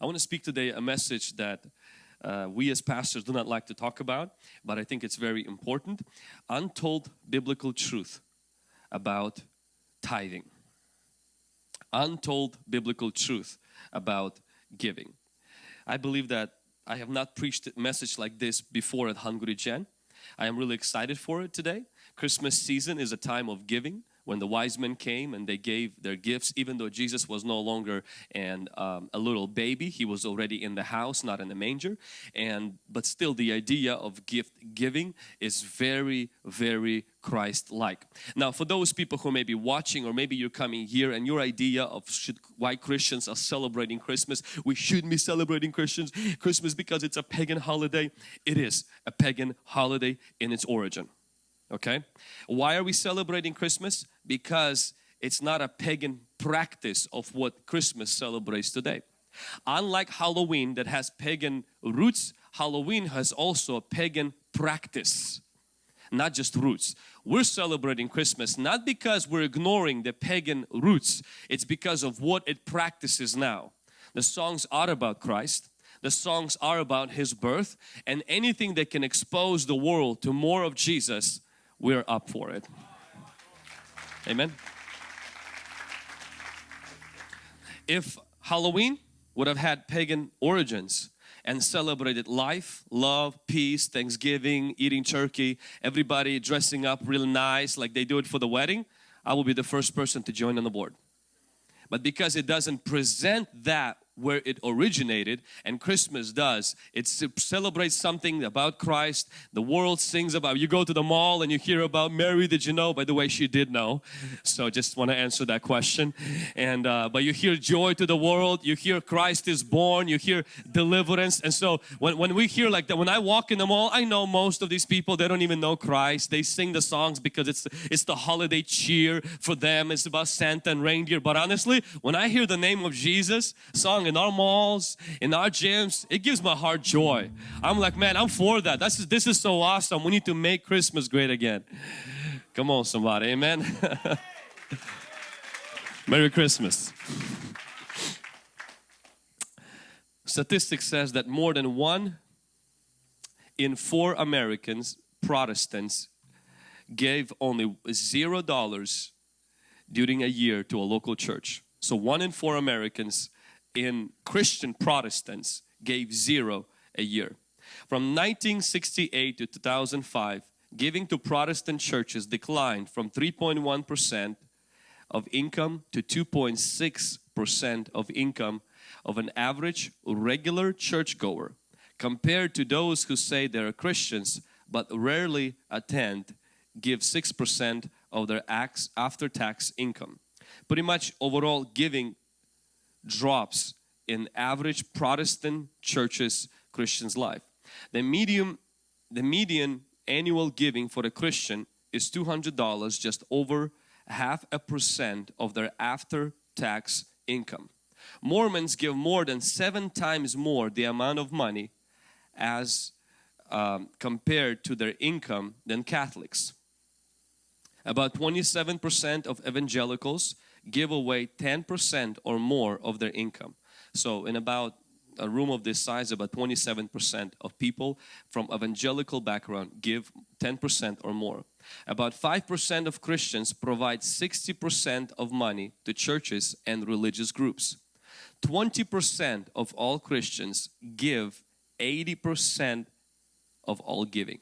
I want to speak today a message that uh, we as pastors do not like to talk about, but I think it's very important. Untold biblical truth about tithing. Untold biblical truth about giving. I believe that I have not preached a message like this before at Hungry Gen. I am really excited for it today. Christmas season is a time of giving when the wise men came and they gave their gifts even though Jesus was no longer and um, a little baby he was already in the house not in the manger and but still the idea of gift giving is very very Christ-like. Now for those people who may be watching or maybe you're coming here and your idea of should, why Christians are celebrating Christmas, we shouldn't be celebrating Christians Christmas because it's a pagan holiday. It is a pagan holiday in its origin okay? Why are we celebrating Christmas? Because it's not a pagan practice of what Christmas celebrates today. Unlike Halloween that has pagan roots Halloween has also a pagan practice not just roots. We're celebrating Christmas not because we're ignoring the pagan roots it's because of what it practices now. The songs are about Christ the songs are about His birth and anything that can expose the world to more of Jesus we're up for it. Amen. If Halloween would have had pagan origins and celebrated life, love, peace, Thanksgiving, eating turkey, everybody dressing up real nice like they do it for the wedding, I will be the first person to join on the board. But because it doesn't present that where it originated and Christmas does. It celebrates something about Christ. The world sings about, you go to the mall and you hear about Mary, did you know? By the way, she did know. So just want to answer that question. And uh, But you hear joy to the world, you hear Christ is born, you hear deliverance. And so when, when we hear like that, when I walk in the mall, I know most of these people, they don't even know Christ. They sing the songs because it's, it's the holiday cheer for them. It's about Santa and reindeer. But honestly, when I hear the name of Jesus song in our malls, in our gyms, it gives my heart joy. I'm like, man, I'm for that. That's, this is so awesome. We need to make Christmas great again. Come on somebody, amen. Merry Christmas. Statistics says that more than one in four Americans, Protestants, gave only zero dollars during a year to a local church. So one in four Americans in Christian Protestants gave zero a year. From 1968 to 2005, giving to Protestant churches declined from 3.1% of income to 2.6% of income of an average regular churchgoer compared to those who say they're Christians but rarely attend give 6% of their after-tax income. Pretty much overall giving drops in average Protestant churches Christian's life. The medium, the median annual giving for a Christian is $200 just over half a percent of their after tax income. Mormons give more than seven times more the amount of money as um, compared to their income than Catholics. About 27% of evangelicals give away 10% or more of their income. So in about a room of this size, about 27% of people from evangelical background give 10% or more. About 5% of Christians provide 60% of money to churches and religious groups. 20% of all Christians give 80% of all giving.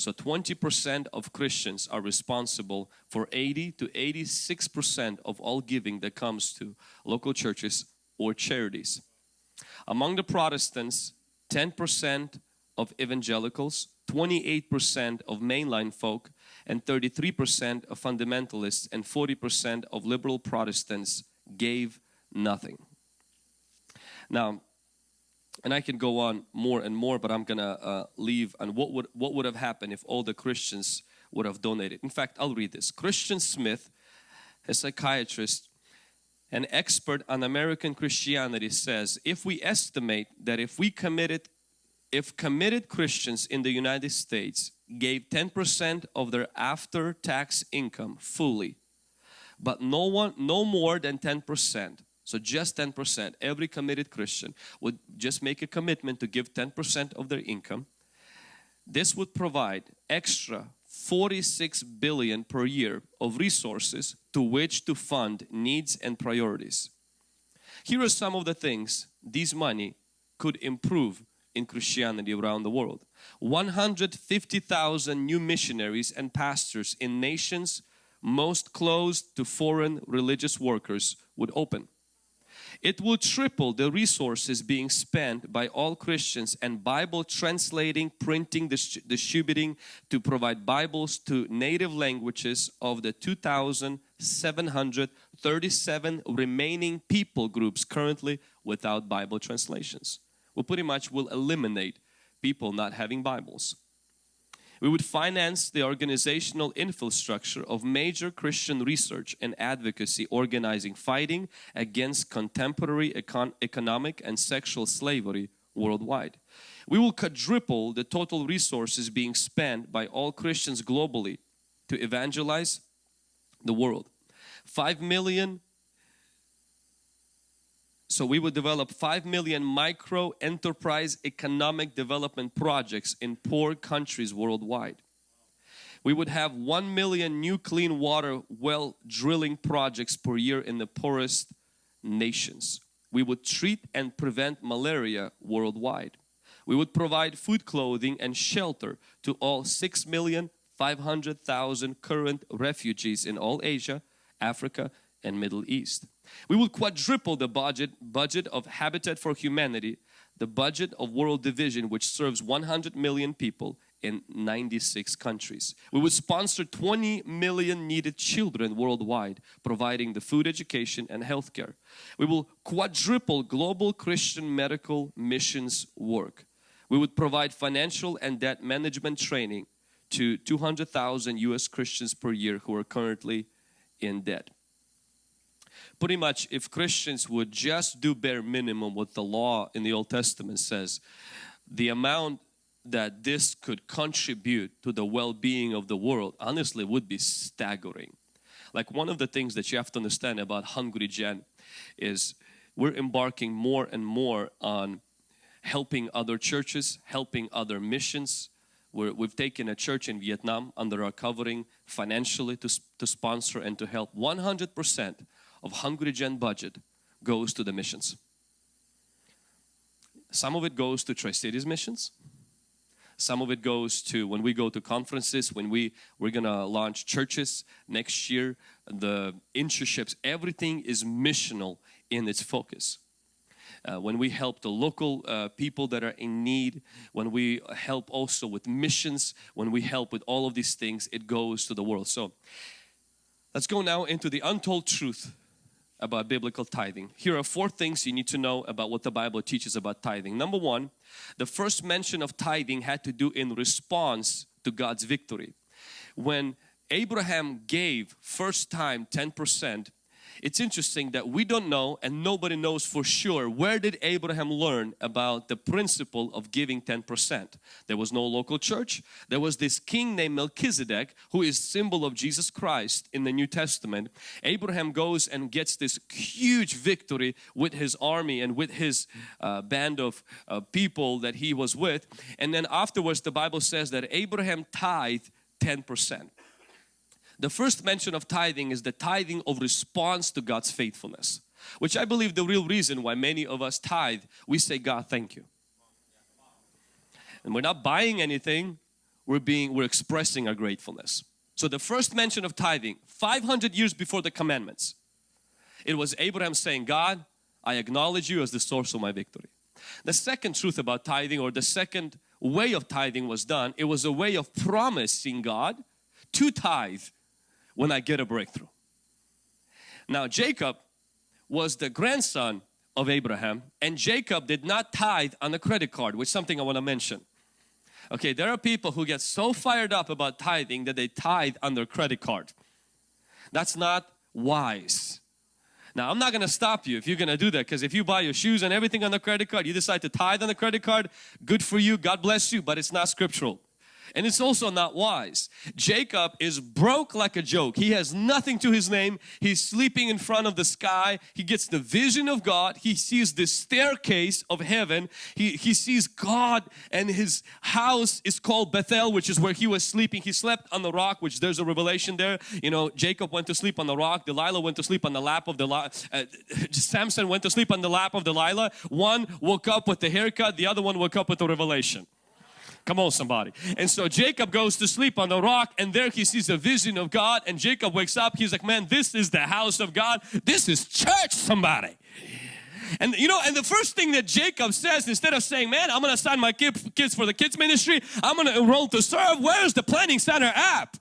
So 20% of Christians are responsible for 80 to 86% of all giving that comes to local churches or charities. Among the Protestants, 10% of evangelicals, 28% of mainline folk, and 33% of fundamentalists and 40% of liberal Protestants gave nothing. Now, and I can go on more and more but I'm gonna uh, leave. And what would what would have happened if all the Christians would have donated? In fact I'll read this. Christian Smith a psychiatrist an expert on American Christianity says if we estimate that if we committed if committed Christians in the United States gave 10% of their after tax income fully but no one no more than 10% So just 10%, every committed Christian would just make a commitment to give 10% of their income. This would provide extra 46 billion per year of resources to which to fund needs and priorities. Here are some of the things these money could improve in Christianity around the world. 150,000 new missionaries and pastors in nations most closed to foreign religious workers would open. It will triple the resources being spent by all Christians and Bible translating, printing, distributing to provide Bibles to native languages of the 2,737 remaining people groups currently without Bible translations. We pretty much will eliminate people not having Bibles. We would finance the organizational infrastructure of major Christian research and advocacy organizing fighting against contemporary econ economic and sexual slavery worldwide. We will quadruple the total resources being spent by all Christians globally to evangelize the world. 5 million so we would develop 5 million micro enterprise economic development projects in poor countries worldwide. We would have 1 million new clean water well drilling projects per year in the poorest nations. We would treat and prevent malaria worldwide. We would provide food, clothing and shelter to all 6 million 500,000 current refugees in all Asia, Africa and Middle East. We will quadruple the budget, budget of Habitat for Humanity, the budget of World Vision which serves 100 million people in 96 countries. We would sponsor 20 million needed children worldwide, providing the food, education and healthcare. We will quadruple global Christian medical missions work. We would provide financial and debt management training to 200,000 US Christians per year who are currently in debt pretty much if Christians would just do bare minimum what the law in the Old Testament says, the amount that this could contribute to the well-being of the world honestly would be staggering. Like one of the things that you have to understand about Hungry Gen is we're embarking more and more on helping other churches, helping other missions. we have taken a church in Vietnam under our covering financially to, to sponsor and to help 100% of Hungry Gen budget goes to the missions. Some of it goes to Tri-Cities missions. Some of it goes to when we go to conferences, when we, we're gonna launch churches next year, the internships, everything is missional in its focus. Uh, when we help the local uh, people that are in need, when we help also with missions, when we help with all of these things, it goes to the world. So let's go now into the untold truth about biblical tithing. Here are four things you need to know about what the Bible teaches about tithing. Number one, the first mention of tithing had to do in response to God's victory. When Abraham gave first time 10%, it's interesting that we don't know and nobody knows for sure where did Abraham learn about the principle of giving 10%. There was no local church. There was this king named Melchizedek who is symbol of Jesus Christ in the New Testament. Abraham goes and gets this huge victory with his army and with his uh, band of uh, people that he was with. And then afterwards the Bible says that Abraham tithed 10%. The first mention of tithing is the tithing of response to God's faithfulness. Which I believe the real reason why many of us tithe, we say God thank you. And we're not buying anything, we're being, we're expressing our gratefulness. So the first mention of tithing, 500 years before the commandments, it was Abraham saying, God, I acknowledge you as the source of my victory. The second truth about tithing or the second way of tithing was done, it was a way of promising God to tithe when I get a breakthrough. Now Jacob was the grandson of Abraham and Jacob did not tithe on a credit card which is something I want to mention. Okay, there are people who get so fired up about tithing that they tithe on their credit card. That's not wise. Now I'm not going to stop you if you're going to do that because if you buy your shoes and everything on the credit card, you decide to tithe on the credit card, good for you, God bless you, but it's not scriptural. And it's also not wise. Jacob is broke like a joke. He has nothing to his name. He's sleeping in front of the sky. He gets the vision of God. He sees the staircase of heaven. He, he sees God and his house is called Bethel which is where he was sleeping. He slept on the rock which there's a revelation there. You know Jacob went to sleep on the rock. Delilah went to sleep on the lap of Delilah. Uh, Samson went to sleep on the lap of Delilah. One woke up with the haircut. The other one woke up with the revelation. Come on somebody. And so Jacob goes to sleep on the rock and there he sees a vision of God and Jacob wakes up. He's like, man, this is the house of God. This is church somebody. And you know, and the first thing that Jacob says, instead of saying, man, I'm going to sign my kids for the kids ministry, I'm going to enroll to serve, where's the planning center app?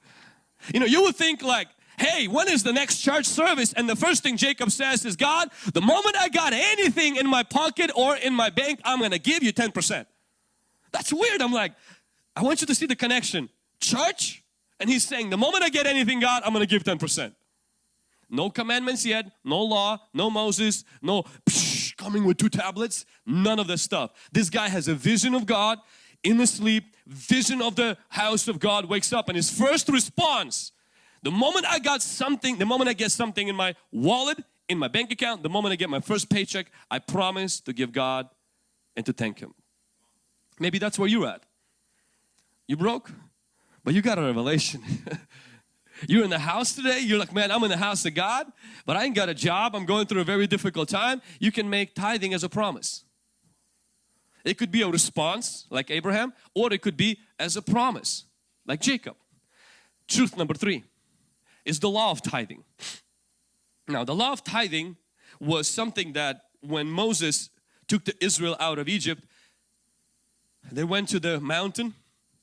You know, you would think like, hey, when is the next church service? And the first thing Jacob says is, God, the moment I got anything in my pocket or in my bank, I'm going to give you 10%. That's weird. I'm like, I want you to see the connection. Church, and he's saying, the moment I get anything, God, I'm going to give 10%. No commandments yet, no law, no Moses, no psh, coming with two tablets, none of this stuff. This guy has a vision of God in the sleep, vision of the house of God, wakes up and his first response, the moment I got something, the moment I get something in my wallet, in my bank account, the moment I get my first paycheck, I promise to give God and to thank Him. Maybe that's where you're at. You broke, but you got a revelation. you're in the house today, you're like, man, I'm in the house of God, but I ain't got a job, I'm going through a very difficult time. You can make tithing as a promise. It could be a response like Abraham, or it could be as a promise like Jacob. Truth number three is the law of tithing. Now, the law of tithing was something that when Moses took the Israel out of Egypt, they went to the mountain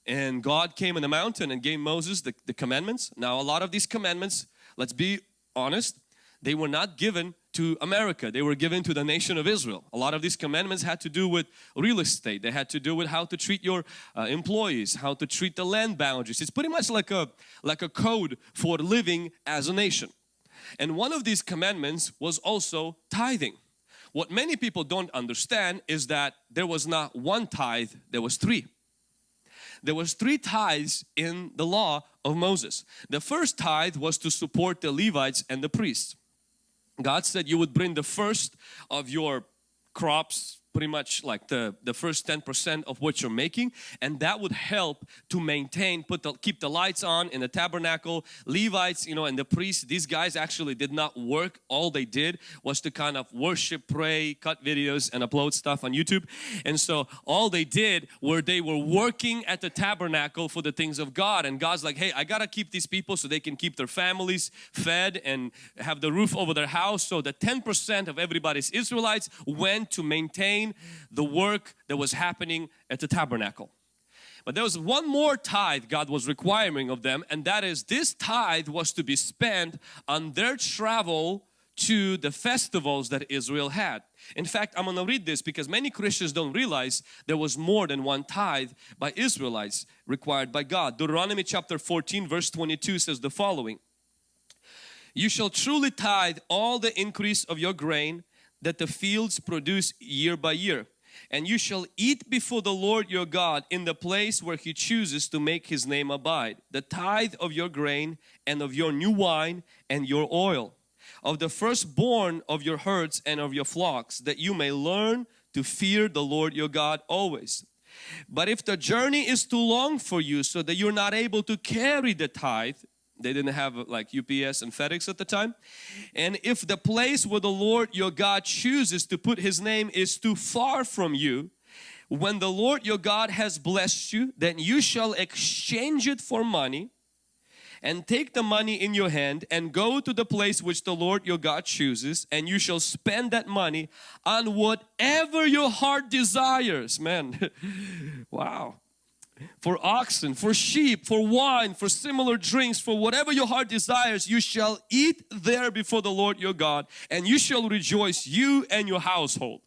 and God came in the mountain and gave Moses the, the commandments. Now a lot of these commandments, let's be honest, they were not given to America. They were given to the nation of Israel. A lot of these commandments had to do with real estate. They had to do with how to treat your uh, employees, how to treat the land boundaries. It's pretty much like a, like a code for living as a nation. And one of these commandments was also tithing. What many people don't understand is that there was not one tithe, there was three. There was three tithes in the law of Moses. The first tithe was to support the Levites and the priests. God said you would bring the first of your crops pretty much like the the first 10% of what you're making and that would help to maintain put the keep the lights on in the tabernacle. Levites you know and the priests these guys actually did not work. All they did was to kind of worship pray cut videos and upload stuff on YouTube. And so all they did were they were working at the tabernacle for the things of God. And God's like hey I gotta keep these people so they can keep their families fed and have the roof over their house. So the 10% of everybody's Israelites went to maintain the work that was happening at the tabernacle. But there was one more tithe God was requiring of them and that is this tithe was to be spent on their travel to the festivals that Israel had. In fact, I'm going to read this because many Christians don't realize there was more than one tithe by Israelites required by God. Deuteronomy chapter 14 verse 22 says the following. You shall truly tithe all the increase of your grain that the fields produce year by year. And you shall eat before the Lord your God in the place where He chooses to make His name abide, the tithe of your grain and of your new wine and your oil, of the firstborn of your herds and of your flocks, that you may learn to fear the Lord your God always. But if the journey is too long for you so that you're not able to carry the tithe, they didn't have like UPS and FedEx at the time. And if the place where the Lord your God chooses to put His name is too far from you, when the Lord your God has blessed you, then you shall exchange it for money and take the money in your hand and go to the place which the Lord your God chooses and you shall spend that money on whatever your heart desires. Man, wow for oxen, for sheep, for wine, for similar drinks, for whatever your heart desires, you shall eat there before the Lord your God and you shall rejoice, you and your household.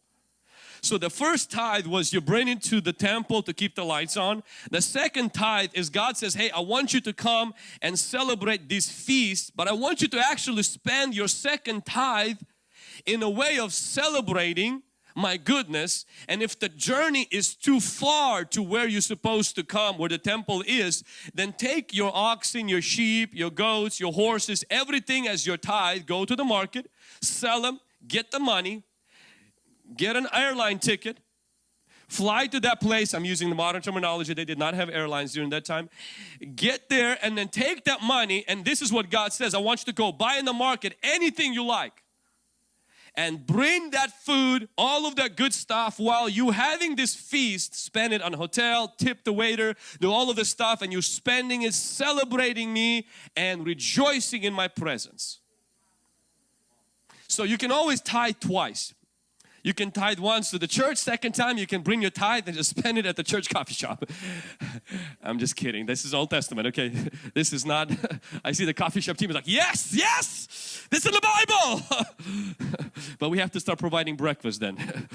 So the first tithe was you bring it to the temple to keep the lights on. The second tithe is God says, hey, I want you to come and celebrate this feast, but I want you to actually spend your second tithe in a way of celebrating my goodness and if the journey is too far to where you're supposed to come where the temple is then take your oxen your sheep your goats your horses everything as your tithe go to the market sell them get the money get an airline ticket fly to that place. I'm using the modern terminology. They did not have airlines during that time. Get there and then take that money and this is what God says I want you to go buy in the market anything you like and bring that food, all of that good stuff while you having this feast, spend it on hotel, tip the waiter, do all of this stuff and you're spending it celebrating me and rejoicing in my presence. So you can always tithe twice. You can tithe once to the church, second time you can bring your tithe and just spend it at the church coffee shop. I'm just kidding. This is Old Testament, okay? This is not, I see the coffee shop team is like, yes, yes, this is the Bible. but we have to start providing breakfast then.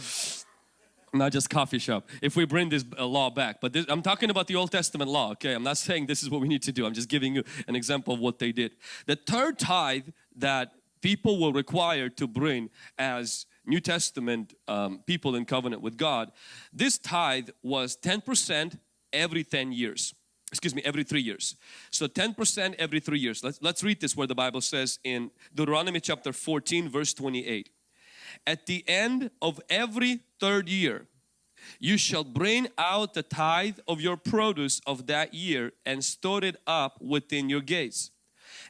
not just coffee shop if we bring this uh, law back but this, I'm talking about the Old Testament law okay I'm not saying this is what we need to do I'm just giving you an example of what they did the third tithe that people were required to bring as New Testament um, people in covenant with God, this tithe was 10% every 10 years. Excuse me, every three years. So 10% every three years. Let's, let's read this where the Bible says in Deuteronomy chapter 14 verse 28. At the end of every third year, you shall bring out the tithe of your produce of that year and store it up within your gates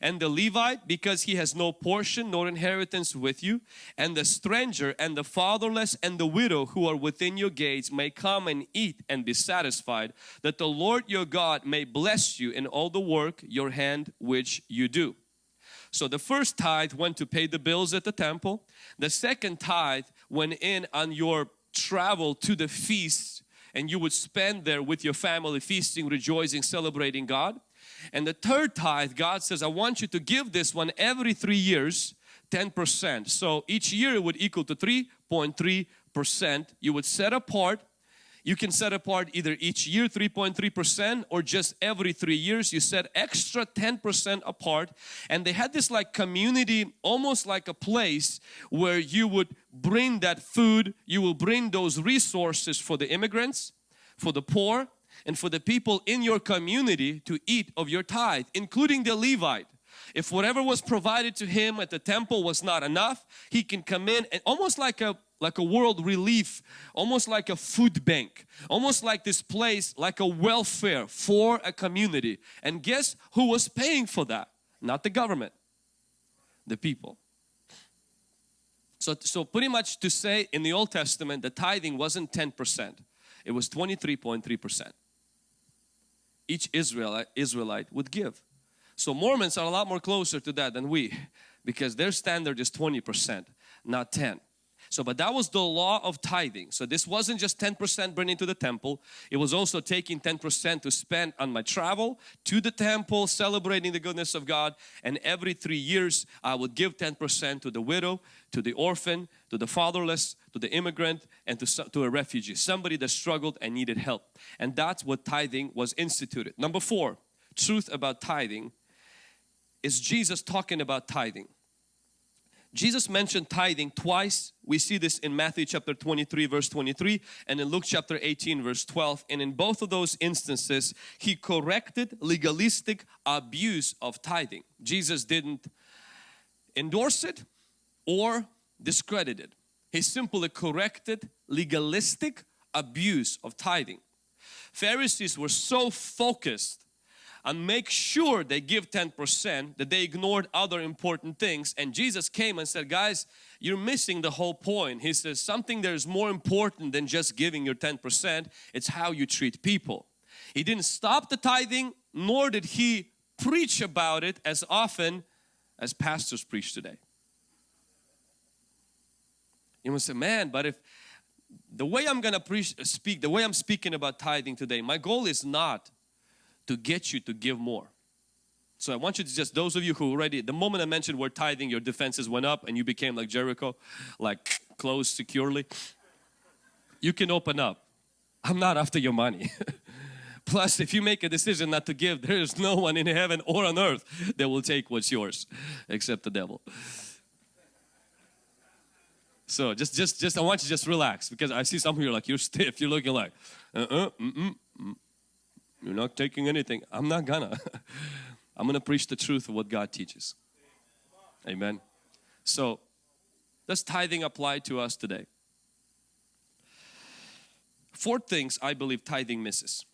and the Levite because he has no portion nor inheritance with you and the stranger and the fatherless and the widow who are within your gates may come and eat and be satisfied that the Lord your God may bless you in all the work your hand which you do. So the first tithe went to pay the bills at the temple. The second tithe went in on your travel to the feast and you would spend there with your family feasting, rejoicing, celebrating God. And the third tithe, God says, I want you to give this one every three years, 10%. So each year it would equal to 3.3%. You would set apart you can set apart either each year 3.3% or just every three years you set extra 10% apart and they had this like community almost like a place where you would bring that food you will bring those resources for the immigrants for the poor and for the people in your community to eat of your tithe, including the Levite. If whatever was provided to him at the temple was not enough, he can come in and almost like a like a world relief, almost like a food bank, almost like this place, like a welfare for a community. And guess who was paying for that? Not the government, the people. So, so pretty much to say in the Old Testament, the tithing wasn't 10%, it was 23.3% each Israelite, would give. So Mormons are a lot more closer to that than we because their standard is 20%, not 10. So, but that was the law of tithing. So this wasn't just 10% bringing to the temple. It was also taking 10% to spend on my travel to the temple, celebrating the goodness of God. And every three years, I would give 10% to the widow, to the orphan, to the fatherless, to the immigrant, and to, to a refugee. Somebody that struggled and needed help. And that's what tithing was instituted. Number four, truth about tithing is Jesus talking about tithing. Jesus mentioned tithing twice. We see this in Matthew chapter 23 verse 23 and in Luke chapter 18 verse 12 and in both of those instances he corrected legalistic abuse of tithing. Jesus didn't endorse it or discredit it. He simply corrected legalistic abuse of tithing. Pharisees were so focused and make sure they give 10% that they ignored other important things. And Jesus came and said guys you're missing the whole point. He says something that is more important than just giving your 10% it's how you treat people. He didn't stop the tithing nor did he preach about it as often as pastors preach today you must say man but if the way I'm gonna preach speak the way I'm speaking about tithing today my goal is not to get you to give more. So I want you to just, those of you who already, the moment I mentioned word tithing, your defenses went up and you became like Jericho, like closed securely. You can open up. I'm not after your money. Plus, if you make a decision not to give, there is no one in heaven or on earth that will take what's yours except the devil. So just, just, just, I want you to just relax because I see some of you are like, you're stiff. You're looking like, uh-uh, mm-mm, mm. You're not taking anything. I'm not gonna. I'm gonna preach the truth of what God teaches. Amen. So, does tithing apply to us today? Four things I believe tithing misses.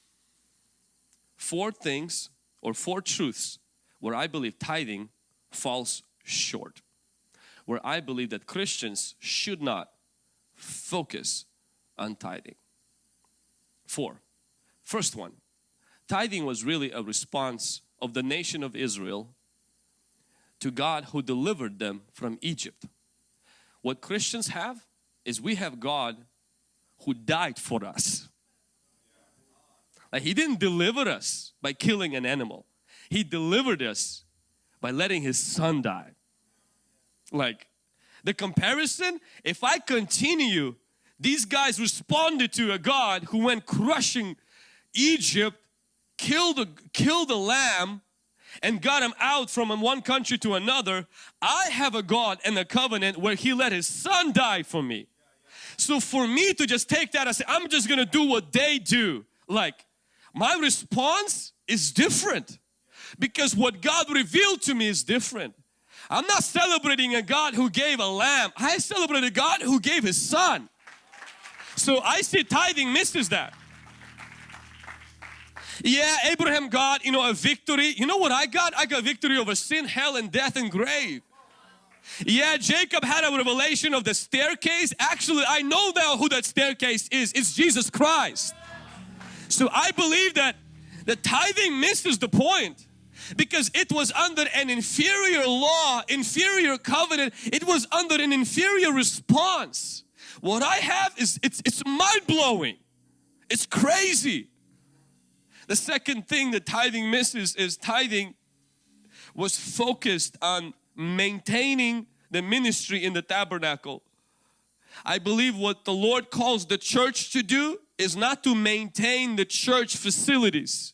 Four things or four truths where I believe tithing falls short. Where I believe that Christians should not focus on tithing. Four. First one, tithing was really a response of the nation of Israel to God who delivered them from Egypt. What Christians have is we have God who died for us. Like He didn't deliver us by killing an animal. He delivered us by letting His Son die. Like the comparison, if I continue, these guys responded to a God who went crushing Egypt, killed a, killed a lamb and got him out from one country to another. I have a God and a covenant where He let His Son die for me. So for me to just take that and say, I'm just gonna do what they do, like my response is different because what God revealed to me is different. I'm not celebrating a God who gave a lamb. I celebrate a God who gave His Son. So I see tithing misses that. Yeah, Abraham got, you know, a victory. You know what I got? I got victory over sin, hell and death and grave. Yeah, Jacob had a revelation of the staircase. Actually, I know now who that staircase is. It's Jesus Christ. So I believe that the tithing misses the point because it was under an inferior law, inferior covenant. It was under an inferior response. What I have is, it's, it's mind-blowing. It's crazy. The second thing that tithing misses is tithing was focused on maintaining the ministry in the tabernacle. I believe what the Lord calls the church to do is not to maintain the church facilities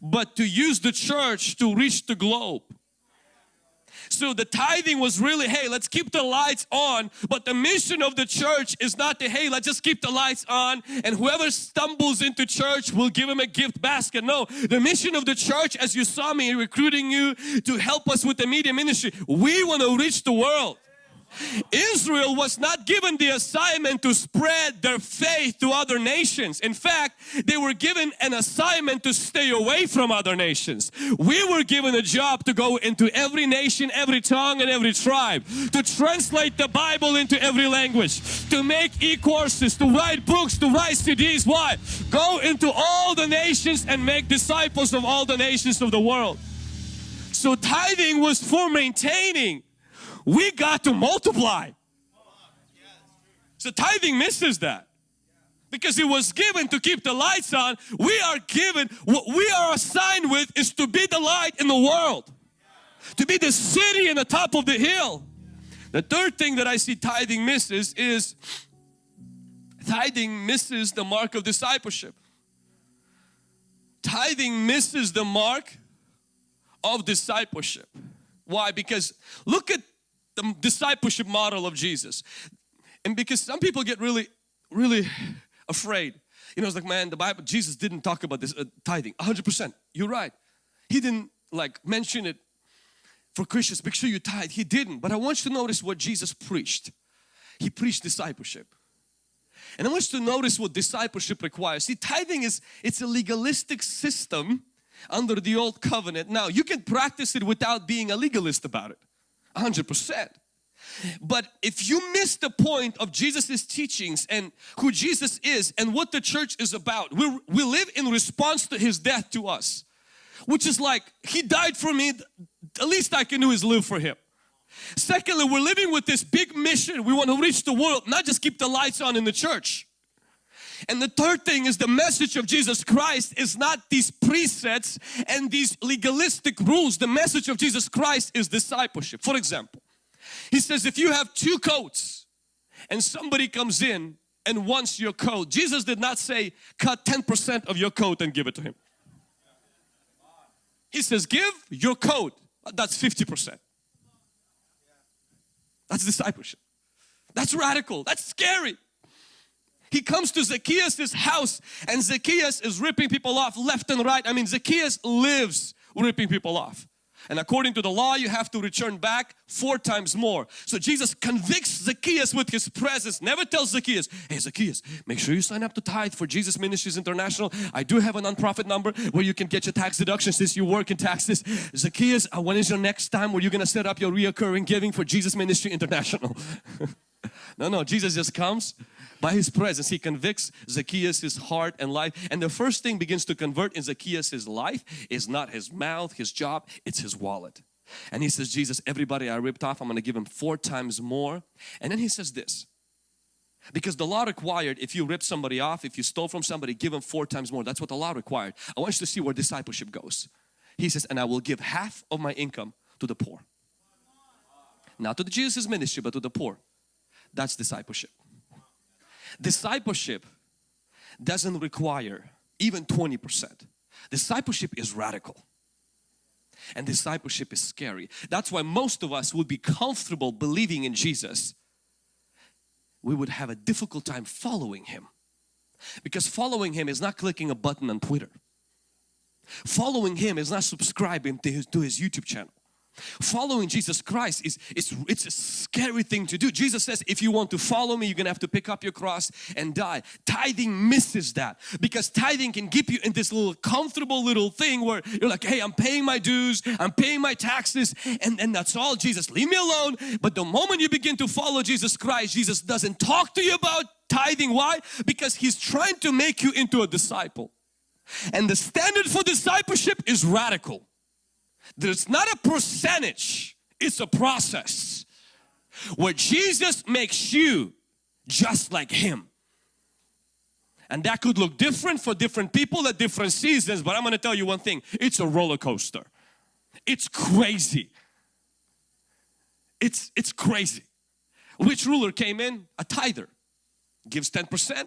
but to use the church to reach the globe. So the tithing was really, hey, let's keep the lights on. But the mission of the church is not to, hey, let's just keep the lights on and whoever stumbles into church, we'll give him a gift basket. No, the mission of the church, as you saw me recruiting you to help us with the media ministry, we want to reach the world. Israel was not given the assignment to spread their faith to other nations. In fact, they were given an assignment to stay away from other nations. We were given a job to go into every nation, every tongue and every tribe, to translate the Bible into every language, to make e-courses, to write books, to write CDs. Why? Go into all the nations and make disciples of all the nations of the world. So tithing was for maintaining we got to multiply. So tithing misses that because it was given to keep the lights on. We are given, what we are assigned with is to be the light in the world, to be the city in the top of the hill. The third thing that I see tithing misses is tithing misses the mark of discipleship. Tithing misses the mark of discipleship. Why? Because look at the discipleship model of Jesus. And because some people get really, really afraid. You know, it's like, man, the Bible, Jesus didn't talk about this uh, tithing. 100%. You're right. He didn't like mention it for Christians. Make sure you tithe. He didn't. But I want you to notice what Jesus preached. He preached discipleship. And I want you to notice what discipleship requires. See, tithing is, it's a legalistic system under the old covenant. Now, you can practice it without being a legalist about it. 100%. But if you miss the point of Jesus's teachings and who Jesus is and what the church is about, we, we live in response to His death to us. Which is like, He died for me, the least I can do is live for Him. Secondly, we're living with this big mission. We want to reach the world, not just keep the lights on in the church. And the third thing is the message of Jesus Christ is not these presets and these legalistic rules. The message of Jesus Christ is discipleship. For example, he says if you have two coats and somebody comes in and wants your coat, Jesus did not say cut 10% of your coat and give it to him. He says give your coat, that's 50%. That's discipleship. That's radical. That's scary. He comes to Zacchaeus' house and Zacchaeus is ripping people off left and right. I mean, Zacchaeus lives ripping people off. And according to the law, you have to return back four times more. So Jesus convicts Zacchaeus with his presence. Never tells Zacchaeus, hey Zacchaeus, make sure you sign up to tithe for Jesus Ministries International. I do have a nonprofit number where you can get your tax deduction since you work in taxes. Zacchaeus, uh, when is your next time where you're going to set up your reoccurring giving for Jesus Ministry International? no, no, Jesus just comes by His presence. He convicts Zacchaeus' heart and life. And the first thing begins to convert in Zacchaeus' life is not his mouth, his job, it's his wallet. And he says, Jesus, everybody I ripped off, I'm going to give him four times more. And then he says this, because the law required if you rip somebody off, if you stole from somebody, give them four times more. That's what the law required. I want you to see where discipleship goes. He says, and I will give half of my income to the poor. Not to the Jesus ministry, but to the poor. That's discipleship. Discipleship doesn't require even 20%. Discipleship is radical. And discipleship is scary. That's why most of us would be comfortable believing in Jesus. We would have a difficult time following Him. Because following Him is not clicking a button on Twitter. Following Him is not subscribing to His, to his YouTube channel. Following Jesus Christ is it's, it's a scary thing to do. Jesus says if you want to follow me you're gonna have to pick up your cross and die. Tithing misses that because tithing can keep you in this little comfortable little thing where you're like hey I'm paying my dues, I'm paying my taxes and, and that's all Jesus leave me alone. But the moment you begin to follow Jesus Christ Jesus doesn't talk to you about tithing. Why? Because He's trying to make you into a disciple. And the standard for discipleship is radical. There's not a percentage, it's a process where Jesus makes you just like Him. And that could look different for different people at different seasons, but I'm going to tell you one thing, it's a roller coaster. It's crazy. It's, it's crazy. Which ruler came in? A tither. Gives 10%,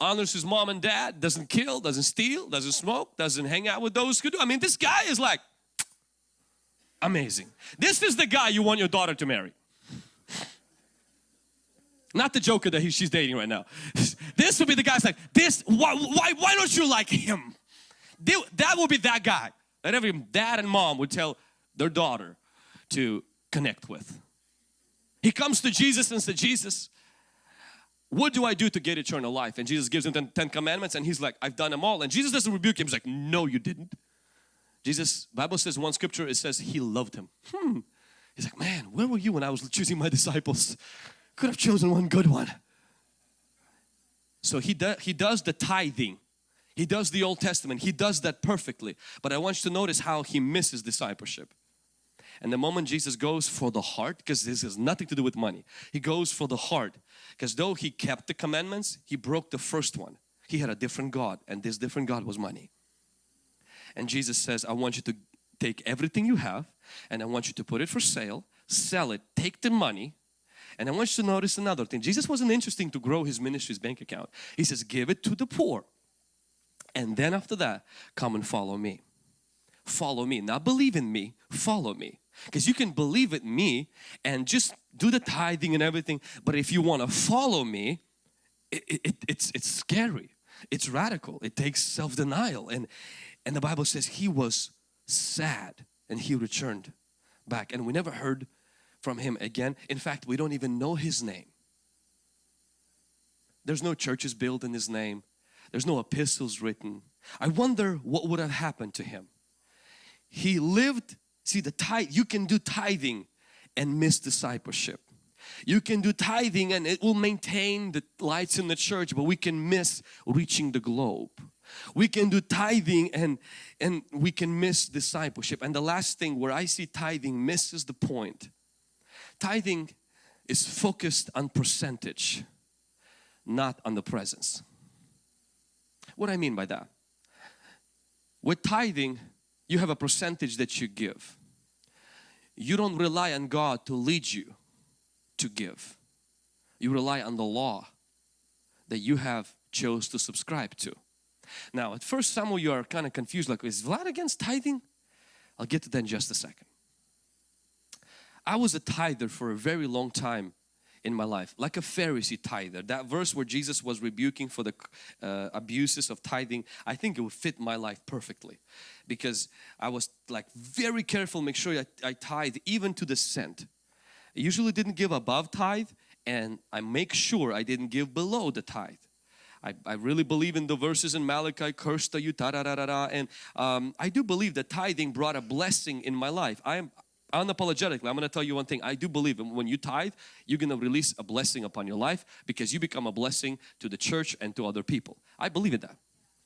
honors his mom and dad, doesn't kill, doesn't steal, doesn't smoke, doesn't hang out with those who do. I mean, this guy is like, Amazing. This is the guy you want your daughter to marry. Not the joker that he, she's dating right now. This would be the guy's like, this, why, why, why don't you like him? That would be that guy that every dad and mom would tell their daughter to connect with. He comes to Jesus and says, Jesus, what do I do to get eternal life? And Jesus gives him 10, 10 commandments and he's like, I've done them all. And Jesus doesn't rebuke him. He's like, no, you didn't. Jesus, Bible says one scripture, it says he loved him. Hmm. He's like, man, where were you when I was choosing my disciples? Could have chosen one good one. So he, do, he does the tithing. He does the Old Testament. He does that perfectly. But I want you to notice how he misses discipleship. And the moment Jesus goes for the heart, because this has nothing to do with money, he goes for the heart. Because though he kept the commandments, he broke the first one. He had a different God and this different God was money. And Jesus says, I want you to take everything you have and I want you to put it for sale, sell it, take the money. And I want you to notice another thing. Jesus wasn't interesting to grow his ministry's bank account. He says, give it to the poor. And then after that, come and follow me. Follow me. Not believe in me, follow me. Because you can believe in me and just do the tithing and everything. But if you want to follow me, it, it, it's, it's scary. It's radical. It takes self-denial. And and the Bible says he was sad and he returned back and we never heard from him again. In fact, we don't even know his name. There's no churches built in his name. There's no epistles written. I wonder what would have happened to him. He lived, see the tithe, you can do tithing and miss discipleship. You can do tithing and it will maintain the lights in the church but we can miss reaching the globe. We can do tithing and, and we can miss discipleship. And the last thing where I see tithing misses the point. Tithing is focused on percentage, not on the presence. What I mean by that? With tithing, you have a percentage that you give. You don't rely on God to lead you to give. You rely on the law that you have chose to subscribe to. Now at first some of you are kind of confused like is Vlad against tithing? I'll get to that in just a second. I was a tither for a very long time in my life like a Pharisee tither that verse where Jesus was rebuking for the uh, abuses of tithing I think it would fit my life perfectly because I was like very careful make sure I, I tithe even to the cent I usually didn't give above tithe and I make sure I didn't give below the tithe I, I really believe in the verses in Malachi, cursed are you, da da da da da. And um, I do believe that tithing brought a blessing in my life. I am unapologetically, I'm going to tell you one thing. I do believe when you tithe, you're going to release a blessing upon your life because you become a blessing to the church and to other people. I believe in that.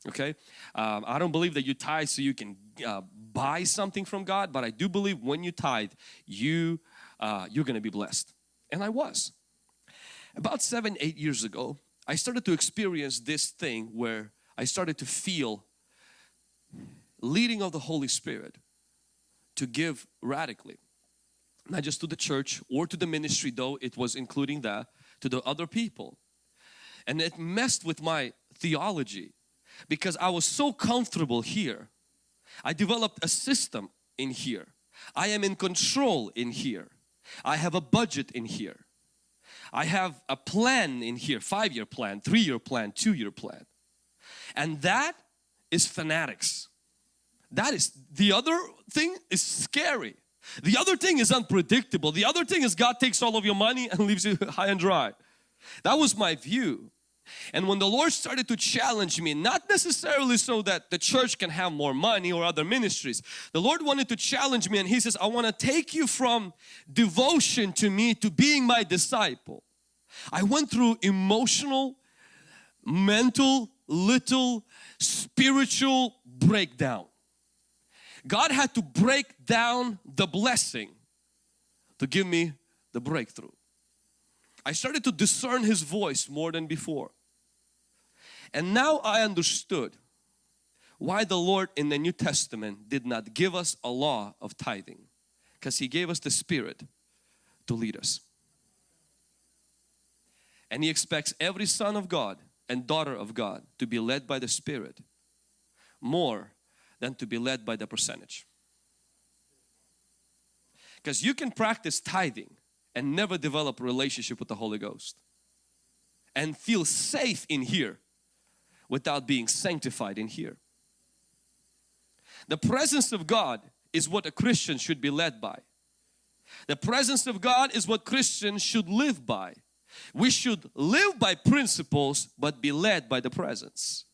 Okay, um, I don't believe that you tithe so you can uh, buy something from God, but I do believe when you tithe, you uh, you're going to be blessed, and I was. About seven, eight years ago, I started to experience this thing where I started to feel leading of the Holy Spirit to give radically. Not just to the church or to the ministry though it was including that, to the other people. And it messed with my theology because I was so comfortable here. I developed a system in here. I am in control in here. I have a budget in here. I have a plan in here, five-year plan, three-year plan, two-year plan. And that is fanatics. That is, the other thing is scary. The other thing is unpredictable. The other thing is God takes all of your money and leaves you high and dry. That was my view. And when the Lord started to challenge me, not necessarily so that the church can have more money or other ministries, the Lord wanted to challenge me and He says, I want to take you from devotion to me to being my disciple. I went through emotional, mental, little spiritual breakdown. God had to break down the blessing to give me the breakthrough. I started to discern His voice more than before. And now I understood why the Lord in the New Testament did not give us a law of tithing. Because He gave us the Spirit to lead us. And He expects every son of God and daughter of God to be led by the Spirit more than to be led by the percentage. Because you can practice tithing and never develop a relationship with the Holy Ghost and feel safe in here without being sanctified in here. The presence of God is what a Christian should be led by. The presence of God is what Christians should live by. We should live by principles but be led by the presence.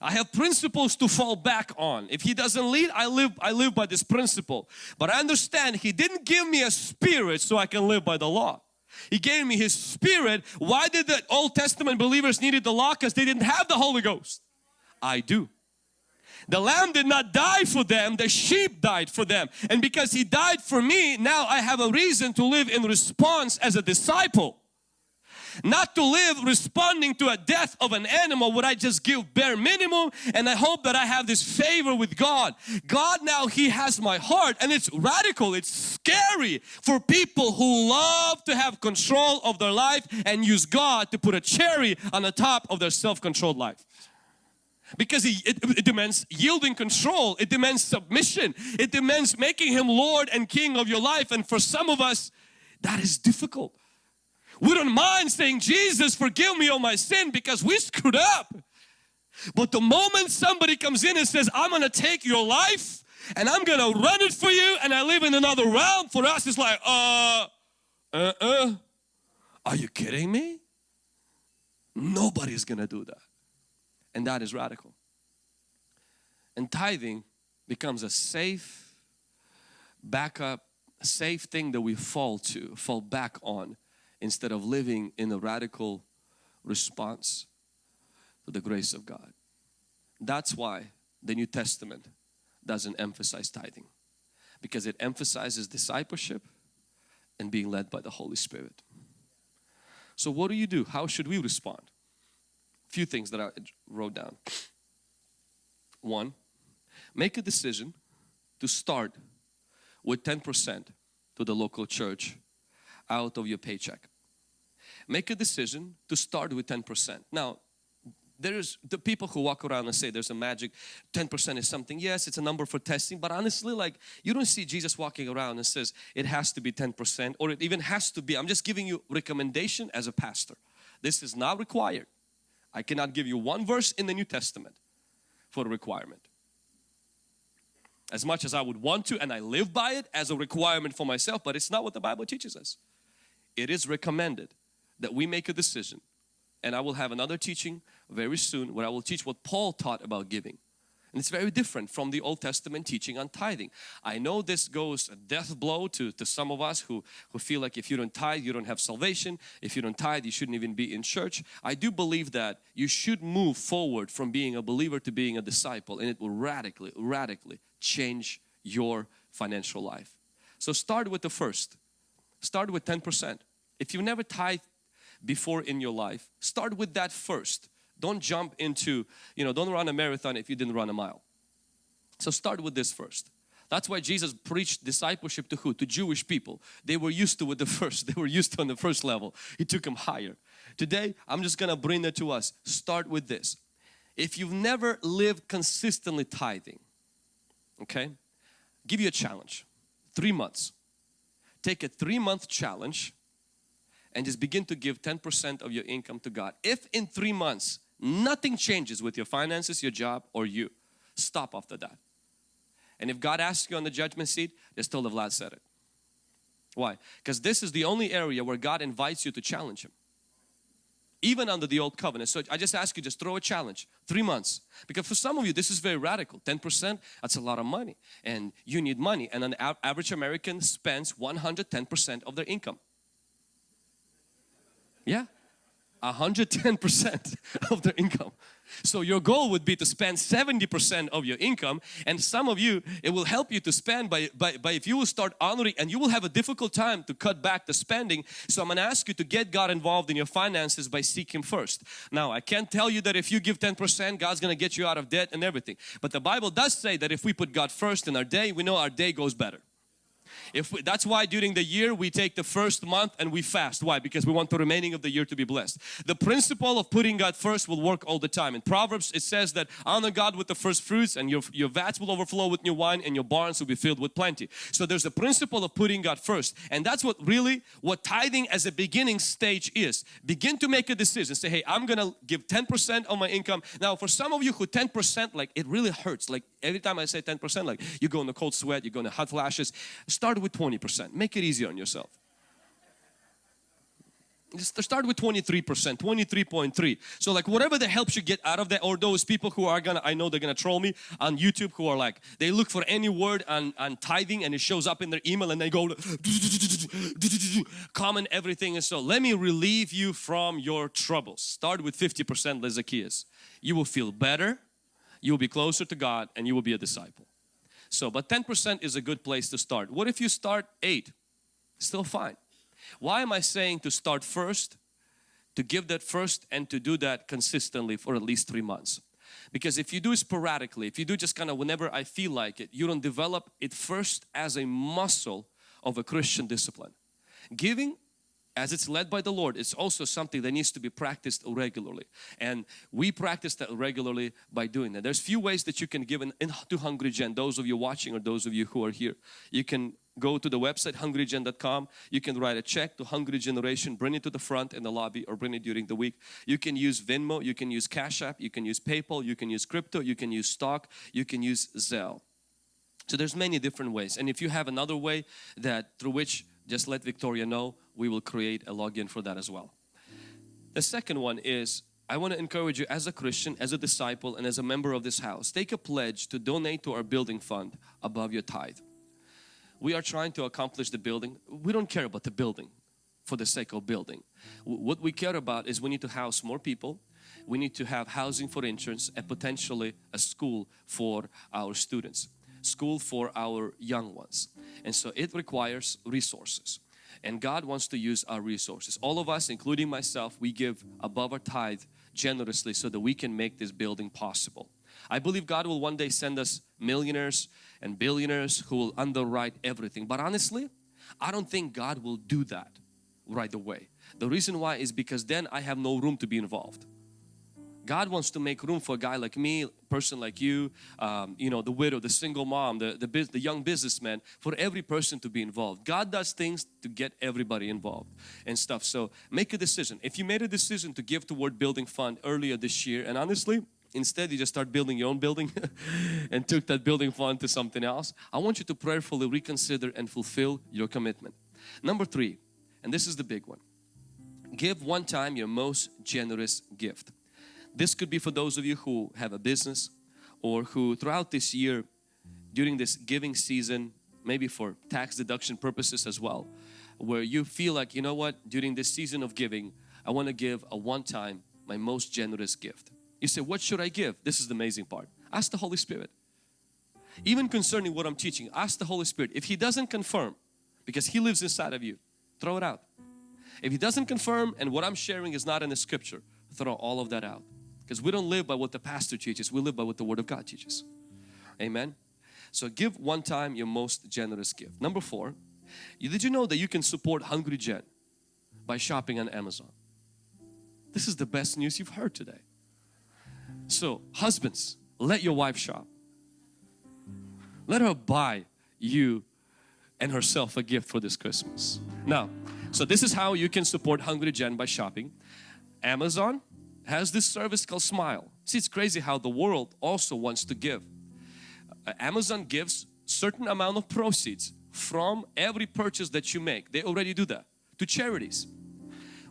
I have principles to fall back on. If He doesn't lead, I live, I live by this principle. But I understand He didn't give me a spirit so I can live by the law. He gave me His Spirit. Why did the Old Testament believers needed the law? Because they didn't have the Holy Ghost. I do. The lamb did not die for them, the sheep died for them. And because He died for me, now I have a reason to live in response as a disciple not to live responding to a death of an animal would I just give bare minimum and I hope that I have this favor with God. God now He has my heart and it's radical, it's scary for people who love to have control of their life and use God to put a cherry on the top of their self-controlled life because it, it, demands yielding control it demands submission it demands making him lord and king of your life and for some of us that is difficult we don't mind saying, Jesus, forgive me of my sin because we screwed up. But the moment somebody comes in and says, I'm going to take your life and I'm going to run it for you and I live in another realm, for us it's like, uh, uh, uh, are you kidding me? Nobody's going to do that. And that is radical. And tithing becomes a safe backup, safe thing that we fall to, fall back on instead of living in a radical response to the grace of God. That's why the New Testament doesn't emphasize tithing because it emphasizes discipleship and being led by the Holy Spirit. So what do you do? How should we respond? A few things that I wrote down. One, make a decision to start with 10% to the local church out of your paycheck make a decision to start with 10%. Now, there's the people who walk around and say there's a magic 10% is something yes it's a number for testing but honestly like you don't see Jesus walking around and says it has to be 10% or it even has to be I'm just giving you recommendation as a pastor. This is not required. I cannot give you one verse in the New Testament for a requirement. As much as I would want to and I live by it as a requirement for myself but it's not what the Bible teaches us. It is recommended that we make a decision and I will have another teaching very soon where I will teach what Paul taught about giving. And it's very different from the Old Testament teaching on tithing. I know this goes a death blow to, to some of us who, who feel like if you don't tithe, you don't have salvation. If you don't tithe, you shouldn't even be in church. I do believe that you should move forward from being a believer to being a disciple and it will radically, radically change your financial life. So start with the first. Start with 10%. If you've never tithed before in your life, start with that first. Don't jump into, you know, don't run a marathon if you didn't run a mile. So start with this first. That's why Jesus preached discipleship to who? To Jewish people. They were used to with the first. They were used to on the first level. He took them higher. Today, I'm just gonna bring that to us. Start with this. If you've never lived consistently tithing, okay, give you a challenge. Three months. Take a three month challenge and just begin to give 10% of your income to God. If in three months nothing changes with your finances, your job or you, stop after that. And if God asks you on the judgment seat, just tell the Vlad said it. Why? Because this is the only area where God invites you to challenge Him. Even under the old covenant. So I just ask you, just throw a challenge. Three months. Because for some of you, this is very radical. 10%, that's a lot of money. And you need money. And an average American spends 110% of their income. Yeah, 110% of their income. So your goal would be to spend 70% of your income and some of you it will help you to spend by, by, by if you will start honoring and you will have a difficult time to cut back the spending. So I'm going to ask you to get God involved in your finances by seeking first. Now I can't tell you that if you give 10% God's going to get you out of debt and everything. But the Bible does say that if we put God first in our day we know our day goes better. If we, that's why during the year we take the first month and we fast. Why? Because we want the remaining of the year to be blessed. The principle of putting God first will work all the time. In Proverbs it says that honor God with the first fruits and your, your vats will overflow with new wine and your barns will be filled with plenty. So there's a principle of putting God first and that's what really what tithing as a beginning stage is. Begin to make a decision. Say, hey, I'm gonna give 10% of my income. Now for some of you who 10% like it really hurts. Like every time I say 10% like you go in the cold sweat, you go in the hot flashes. With 20%. Make it easier on yourself. Just start with 23%, 23.3. So like whatever that helps you get out of that or those people who are gonna, I know they're gonna troll me on YouTube who are like, they look for any word on, on tithing and it shows up in their email and they go comment everything and so let me relieve you from your troubles. Start with 50% like Zacchaeus. You will feel better, you will be closer to God and you will be a disciple. So, but 10% is a good place to start. What if you start 8? Still fine. Why am I saying to start first? To give that first and to do that consistently for at least three months. Because if you do sporadically, if you do just kind of whenever I feel like it, you don't develop it first as a muscle of a Christian discipline. Giving as it's led by the Lord, it's also something that needs to be practiced regularly. And we practice that regularly by doing that. There's few ways that you can give in, to Hungry Gen, those of you watching or those of you who are here. You can go to the website hungrygen.com. You can write a check to Hungry Generation, bring it to the front in the lobby or bring it during the week. You can use Venmo, you can use Cash App, you can use PayPal, you can use crypto, you can use stock, you can use Zelle. So there's many different ways. And if you have another way that through which just let Victoria know we will create a login for that as well. The second one is I want to encourage you as a Christian, as a disciple and as a member of this house, take a pledge to donate to our building fund above your tithe. We are trying to accomplish the building. We don't care about the building for the sake of building. What we care about is we need to house more people. We need to have housing for insurance and potentially a school for our students, school for our young ones. And so it requires resources and God wants to use our resources. All of us, including myself, we give above our tithe generously so that we can make this building possible. I believe God will one day send us millionaires and billionaires who will underwrite everything. But honestly, I don't think God will do that right away. The reason why is because then I have no room to be involved. God wants to make room for a guy like me, person like you, um, you know, the widow, the single mom, the, the, the young businessman, for every person to be involved. God does things to get everybody involved and stuff. So make a decision. If you made a decision to give toward building fund earlier this year and honestly, instead you just start building your own building and took that building fund to something else, I want you to prayerfully reconsider and fulfill your commitment. Number three, and this is the big one. Give one time your most generous gift. This could be for those of you who have a business or who throughout this year during this giving season maybe for tax deduction purposes as well where you feel like you know what during this season of giving I want to give a one time my most generous gift. You say what should I give? This is the amazing part. Ask the Holy Spirit. Even concerning what I'm teaching ask the Holy Spirit. If He doesn't confirm because He lives inside of you throw it out. If He doesn't confirm and what I'm sharing is not in the scripture throw all of that out. Because we don't live by what the pastor teaches, we live by what the Word of God teaches. Amen. So give one time your most generous gift. Number four, did you know that you can support Hungry Gen by shopping on Amazon? This is the best news you've heard today. So husbands, let your wife shop. Let her buy you and herself a gift for this Christmas. Now, so this is how you can support Hungry Gen by shopping. Amazon, has this service called Smile. See, it's crazy how the world also wants to give. Uh, Amazon gives certain amount of proceeds from every purchase that you make. They already do that to charities.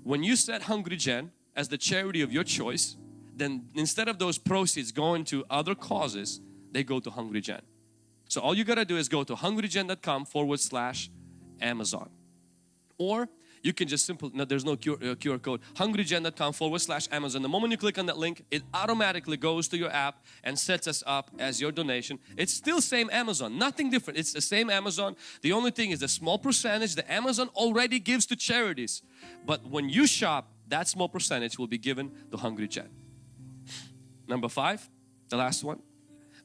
When you set Hungry Gen as the charity of your choice, then instead of those proceeds going to other causes, they go to Hungry Gen. So all you gotta do is go to hungrygen.com forward slash Amazon. Or you can just simply, no, there's no QR, uh, QR code, hungrygen.com forward slash Amazon. The moment you click on that link, it automatically goes to your app and sets us up as your donation. It's still same Amazon, nothing different. It's the same Amazon. The only thing is the small percentage that Amazon already gives to charities. But when you shop, that small percentage will be given to Hungry Gen. Number five, the last one.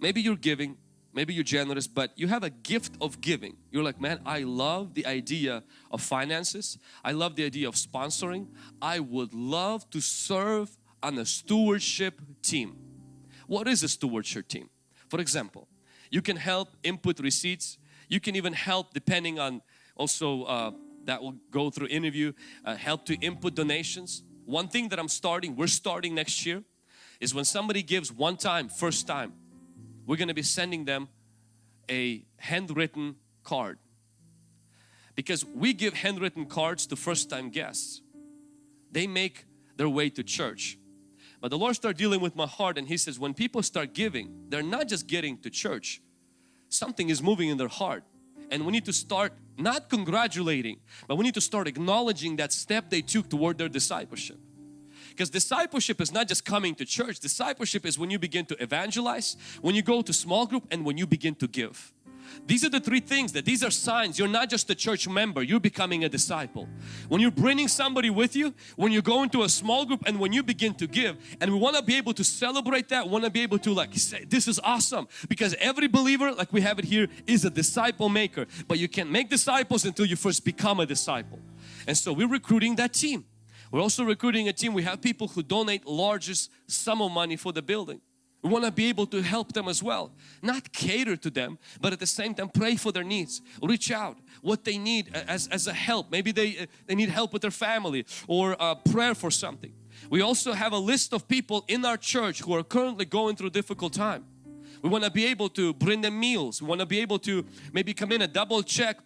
Maybe you're giving maybe you're generous but you have a gift of giving. You're like man I love the idea of finances. I love the idea of sponsoring. I would love to serve on a stewardship team. What is a stewardship team? For example you can help input receipts. You can even help depending on also uh, that will go through interview uh, help to input donations. One thing that I'm starting we're starting next year is when somebody gives one time first time we're going to be sending them a handwritten card. Because we give handwritten cards to first time guests. They make their way to church. But the Lord started dealing with my heart and He says when people start giving they're not just getting to church. Something is moving in their heart. And we need to start not congratulating but we need to start acknowledging that step they took toward their discipleship because discipleship is not just coming to church. Discipleship is when you begin to evangelize, when you go to small group and when you begin to give. These are the three things that these are signs you're not just a church member, you're becoming a disciple. When you're bringing somebody with you, when you go into a small group and when you begin to give and we want to be able to celebrate that, want to be able to like say this is awesome because every believer like we have it here is a disciple maker but you can't make disciples until you first become a disciple. And so we're recruiting that team. We're also recruiting a team. We have people who donate largest sum of money for the building. We want to be able to help them as well. Not cater to them, but at the same time pray for their needs. Reach out what they need as, as a help. Maybe they, they need help with their family or a prayer for something. We also have a list of people in our church who are currently going through difficult time. We want to be able to bring them meals. We want to be able to maybe come in and double check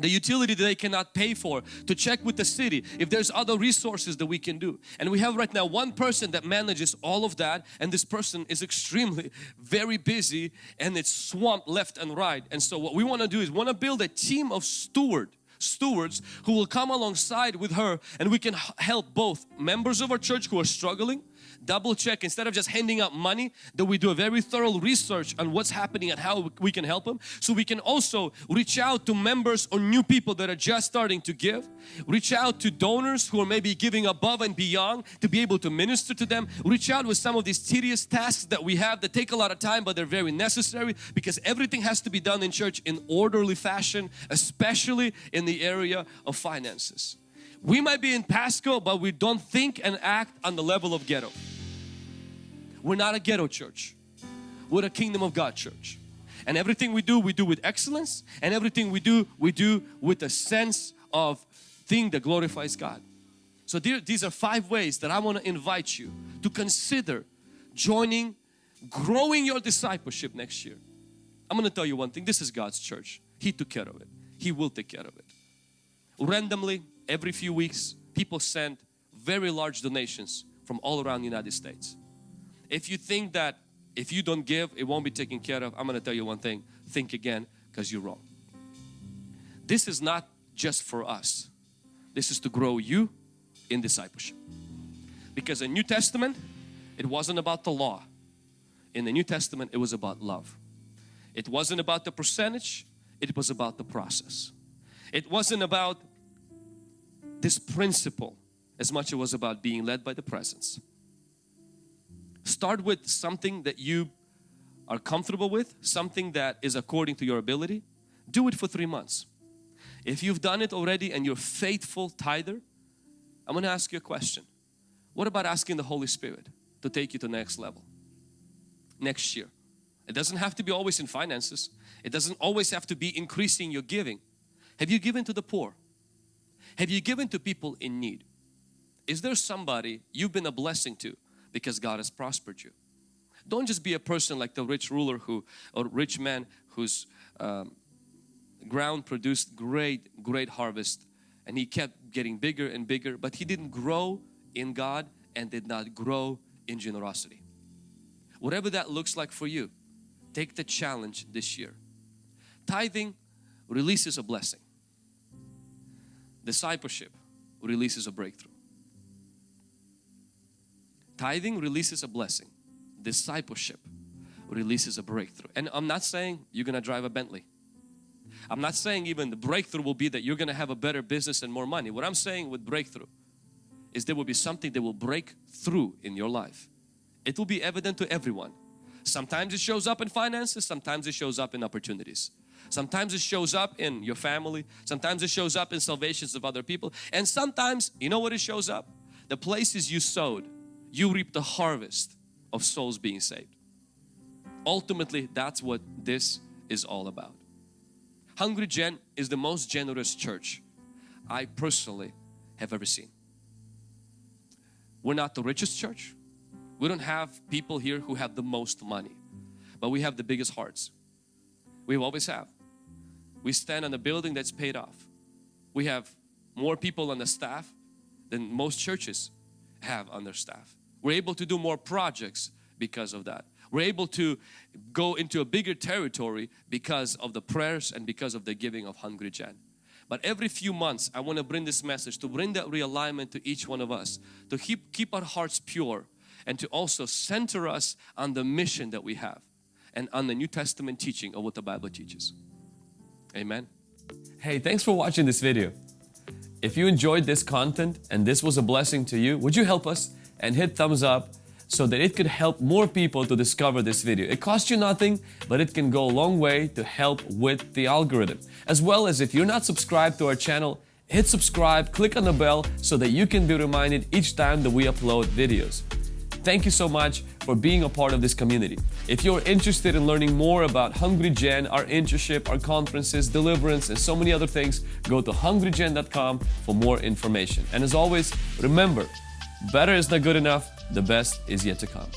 the utility that they cannot pay for to check with the city if there's other resources that we can do. And we have right now one person that manages all of that and this person is extremely very busy and it's swamped left and right. And so what we want to do is want to build a team of steward stewards who will come alongside with her and we can help both members of our church who are struggling double check. Instead of just handing out money that we do a very thorough research on what's happening and how we can help them. So we can also reach out to members or new people that are just starting to give. Reach out to donors who are maybe giving above and beyond to be able to minister to them. Reach out with some of these tedious tasks that we have that take a lot of time but they're very necessary because everything has to be done in church in orderly fashion especially in the area of finances. We might be in Pasco but we don't think and act on the level of ghetto We're not a ghetto church. We're a kingdom of God church. And everything we do, we do with excellence. And everything we do, we do with a sense of thing that glorifies God. So these are five ways that I want to invite you to consider joining, growing your discipleship next year. I'm going to tell you one thing. This is God's church. He took care of it. He will take care of it. Randomly, every few weeks, people send very large donations from all around the United States. If you think that if you don't give, it won't be taken care of, I'm going to tell you one thing. Think again because you're wrong. This is not just for us. This is to grow you in discipleship. Because in New Testament, it wasn't about the law. In the New Testament, it was about love. It wasn't about the percentage, it was about the process. It wasn't about this principle as much as it was about being led by the presence. Start with something that you are comfortable with, something that is according to your ability. Do it for three months. If you've done it already and you're faithful tither, I'm going to ask you a question. What about asking the Holy Spirit to take you to the next level? Next year. It doesn't have to be always in finances. It doesn't always have to be increasing your giving. Have you given to the poor? Have you given to people in need? Is there somebody you've been a blessing to because God has prospered you? Don't just be a person like the rich ruler who or rich man whose um, ground produced great great harvest and he kept getting bigger and bigger but he didn't grow in God and did not grow in generosity. Whatever that looks like for you, take the challenge this year. Tithing releases a blessing. Discipleship releases a breakthrough. Tithing releases a blessing. Discipleship releases a breakthrough. And I'm not saying you're gonna drive a Bentley. I'm not saying even the breakthrough will be that you're gonna have a better business and more money. What I'm saying with breakthrough is there will be something that will break through in your life. It will be evident to everyone. Sometimes it shows up in finances, sometimes it shows up in opportunities. Sometimes it shows up in your family. Sometimes it shows up in salvations of other people. And sometimes, you know what it shows up? The places you sowed, you reap the harvest of souls being saved. Ultimately, that's what this is all about. Hungry Gen is the most generous church I personally have ever seen. We're not the richest church. We don't have people here who have the most money, but we have the biggest hearts. We always have. We stand on a building that's paid off. We have more people on the staff than most churches have on their staff. We're able to do more projects because of that. We're able to go into a bigger territory because of the prayers and because of the giving of Hungry Gen. But every few months I want to bring this message to bring that realignment to each one of us to keep, keep our hearts pure and to also center us on the mission that we have and on the New Testament teaching of what the Bible teaches. Amen. Hey, thanks for watching this video. If you enjoyed this content and this was a blessing to you, would you help us and hit thumbs up so that it could help more people to discover this video. It costs you nothing, but it can go a long way to help with the algorithm. As well as if you're not subscribed to our channel, hit subscribe, click on the bell so that you can be reminded each time that we upload videos. Thank you so much for being a part of this community. If you're interested in learning more about Hungry Gen, our internship, our conferences, deliverance, and so many other things, go to hungrygen.com for more information. And as always, remember, better is not good enough, the best is yet to come.